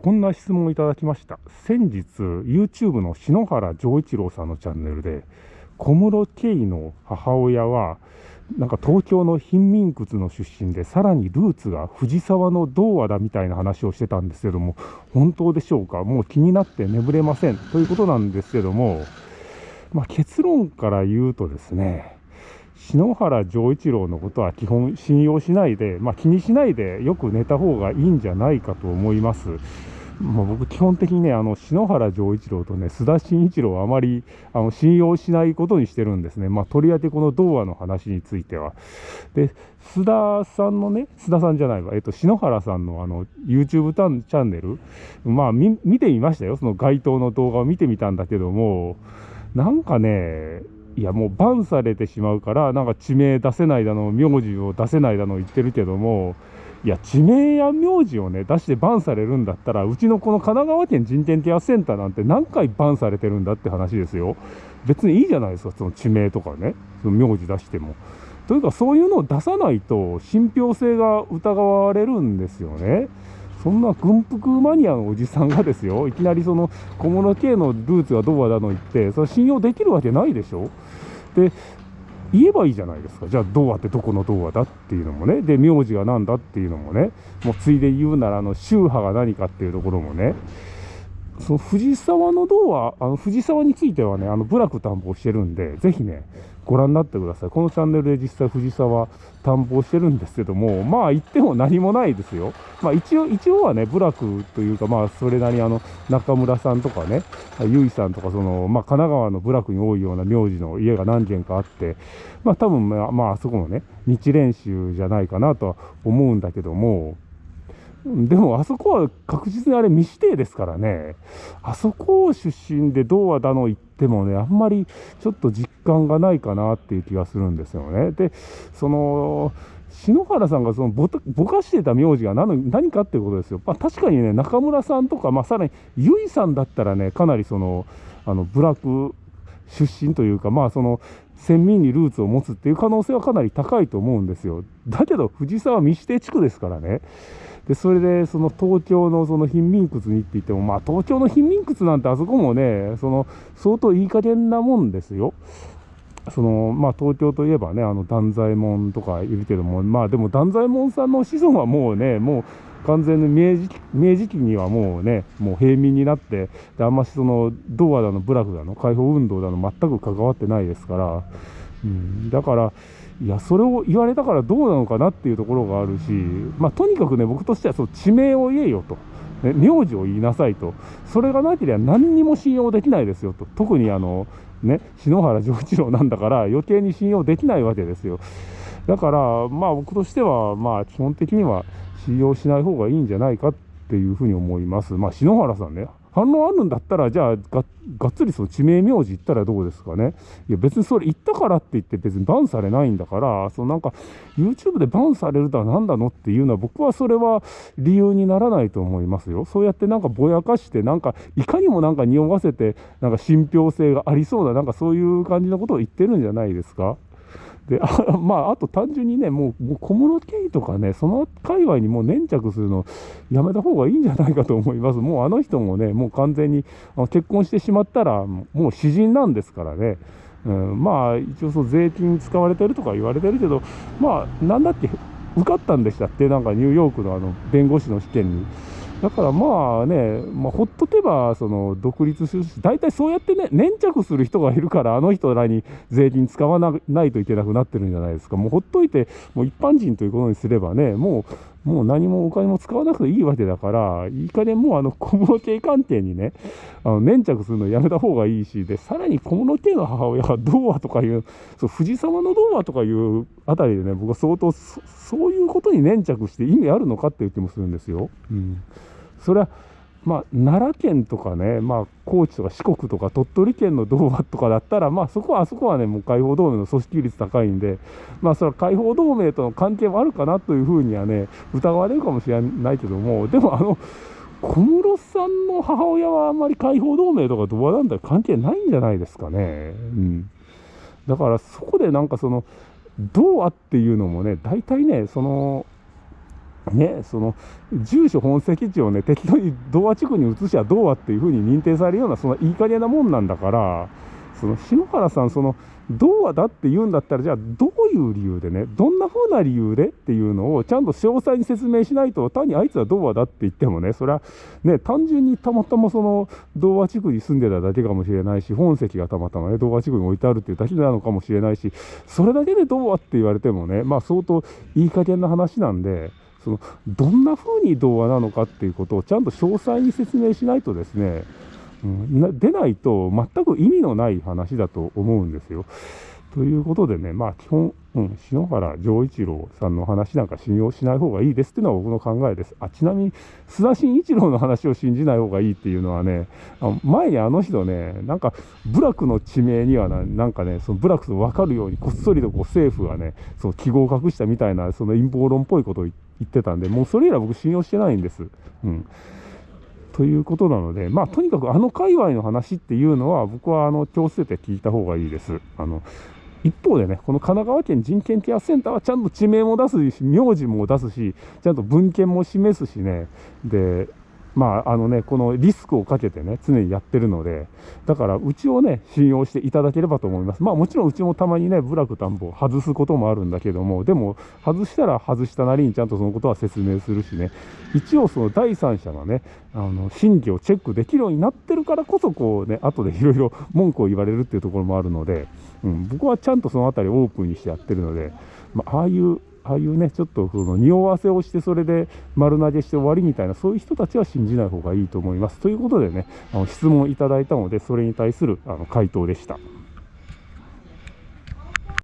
こんな質問をいただきました。先日、YouTube の篠原丈一郎さんのチャンネルで、小室圭の母親は、なんか東京の貧民窟の出身で、さらにルーツが藤沢の童話だみたいな話をしてたんですけども、本当でしょうか？もう気になって眠れません。ということなんですけども、まあ、結論から言うとですね、篠原丈一郎のことは基本信用しないで、まあ、気にしないでよく寝た方がいいんじゃないかと思います。まあ、僕、基本的にね、あの篠原丈一郎とね、須田慎一郎はあまりあの信用しないことにしてるんですね。まあ、とりわけこの童話の話については。で、須田さんのね、須田さんじゃないわ、えっと、篠原さんのあの YouTube チャンネル、まあ見、見てみましたよ。その該当の動画を見てみたんだけども、なんかね、いやもうバンされてしまうから、なんか地名出せないだの、名字を出せないだの言ってるけども、いや、地名や名字をね、出してバンされるんだったら、うちのこの神奈川県人権ケアセンターなんて何回バンされてるんだって話ですよ。別にいいじゃないですか、その地名とかね、その名字出しても。というか、そういうのを出さないと、信憑性が疑われるんですよね。そんな軍服マニアのおじさんがですよ、いきなりその小物系のルーツはどうだの言って、それ信用できるわけないでしょ。で、言えばいいじゃないですか。じゃあ、童話ってどこの童話だっていうのもね。で、名字が何だっていうのもね。もうついで言うなら、あの、宗派が何かっていうところもね。その藤沢の銅は、あの藤沢についてはね、あの部落担保してるんで、ぜひね、ご覧になってください。このチャンネルで実際藤沢担保してるんですけども、まあ言っても何もないですよ。まあ一応、一応はね、部落というか、まあそれなりあの、中村さんとかね、ゆいさんとか、その、まあ神奈川の部落に多いような名字の家が何軒かあって、まあ多分、まあ、まあそこのね、日蓮宗じゃないかなとは思うんだけども、でもあそこは確実にあれ未指定ですからね、あそこ出身で童話だの言ってもね、あんまりちょっと実感がないかなっていう気がするんですよね。で、その、篠原さんがそのぼぼかしてた名字が何何かっていうことですよ。まあ、確かにね、中村さんとか、まあ、さらに結衣さんだったらね、かなりその、あの、ブラック出身というか、まあ、その、先民にルーツを持つっていう可能性はかなり高いと思うんですよ。だけど、藤沢未指定地区ですからね。でそれでその東京のその貧民窟にって言っても、まあ、東京の貧民窟なんてあそこもね、その相当いい加減なもんですよ。そのまあ、東京といえばね、あの断左衛門とかいるけども、まあでも断左衛門さんの子孫はもうね、もう完全に明治明治期にはもうね、もう平民になって、であんましその童話だの、部落だの、解放運動だの、全く関わってないですから、うん、だから、いや、それを言われたからどうなのかなっていうところがあるし、まあ、とにかくね、僕としてはそう地名を言えよと、ね、名字を言いなさいと、それがなければ何にも信用できないですよと、特にあの、ね、篠原丈一郎なんだから、余計に信用できないわけですよ。だから、まあ、僕としては、まあ、基本的には信用しない方がいいんじゃないかっていうふうに思います。まあ、篠原さんね、反論あるんだったら、じゃあが、がっつりその地名名字言ったらどうですかね。いや、別にそれ言ったからって言って別にバンされないんだから、そのなんか、YouTube でバンされるとは何なのっていうのは、僕はそれは理由にならないと思いますよ。そうやってなんかぼやかして、なんか、いかにもなんか匂わせて、なんか信憑性がありそうな、なんかそういう感じのことを言ってるんじゃないですか。で、あ まあ、あと単純にね、もう、小室圭とかね、その界隈にもう粘着するのやめた方がいいんじゃないかと思います。もうあの人もね、もう完全に結婚してしまったら、もう詩人なんですからね。うん、まあ、一応そう税金使われてるとか言われてるけど、まあ、なんだっけ、受かったんでしたって、なんかニューヨークのあの弁護士の試験に。だからまあね、まあ、ほっとけば、その独立するし、大体そうやってね、粘着する人がいるから、あの人らに税金使わないといけなくなってるんじゃないですか。もうほっといて、もう一般人ということにすればね、もう、もう何もお金も使わなくていいわけだから、いい加減もうあの小室系関係にね、あの粘着するのやめた方がいいし、で、さらに小室系の母親が童話とかいう、そう藤沢の童話とかいうあたりでね、僕は相当そ、そういうことに粘着して意味あるのかっていう気もするんですよ。うんそれはまあ、奈良県とかね、まあ、高知とか四国とか鳥取県の童話とかだったら、まあ、そこはあそこはね、もう解放同盟の組織率高いんで、まあ、それは解放同盟との関係もあるかなというふうにはね、疑われるかもしれないけども、でも、あの、小室さんの母親はあんまり解放同盟とか童話なんだ関係ないんじゃないですかね。うん。だからそこでなんかその、童話っていうのもね、大体ね、その、ね、その住所本籍地をね適当に童話地区に移しゃ童話っていうふうに認定されるようなそんないい加減なもんなんだからその篠原さんその童話だって言うんだったらじゃあどういう理由でねどんな風な理由でっていうのをちゃんと詳細に説明しないと単にあいつは童話だって言ってもねそれはね単純にたまたまその童話地区に住んでただけかもしれないし本籍がたまたまね童話地区に置いてあるっていうだけなのかもしれないしそれだけで童話って言われてもねまあ相当いい加減な話なんで。そのどんな風に童話なのかっていうことをちゃんと詳細に説明しないとですねうん、出ないと全く意味のない話だと思うんですよ。ということでね、まあ基本、うん、篠原丈一郎さんの話なんか信用しない方がいいですっていうのは僕の考えです。あちなみに、須田慎一郎の話を信じない方がいいっていうのはね、あ前にあの人ね、なんか、部落の地名にはななんかね、その部落と分かるように、こっそりとこう政府がね、その記号を隠したみたいな、その陰謀論っぽいことを言って言ってたんで、もうそれ以来僕信用してないんです。うんということなので、まあ、とにかくあの界隈の話っていうのは、僕はあの気をつけて聞いた方がいいです。あの一方でね、この神奈川県人権ケアセンターはちゃんと地名も出すし、名字も出すし、ちゃんと文献も示すしね、で、まあ、あのね、このリスクをかけてね、常にやってるので、だから、うちをね、信用していただければと思います。まあ、もちろんうちもたまにね、部落田んぼを外すこともあるんだけども、でも、外したら外したなりにちゃんとそのことは説明するしね、一応その第三者がね、あの、審議をチェックできるようになってるからこそ、こうね、後でいろいろ文句を言われるっていうところもあるので、うん、僕はちゃんとそのあたりオープンにしてやってるので、まあ、ああいうああいうね、ちょっとその匂わせをして、それで丸投げして終わりみたいな、そういう人たちは信じない方がいいと思います。ということでね、あの質問いただいたので、それに対するあの回答でした。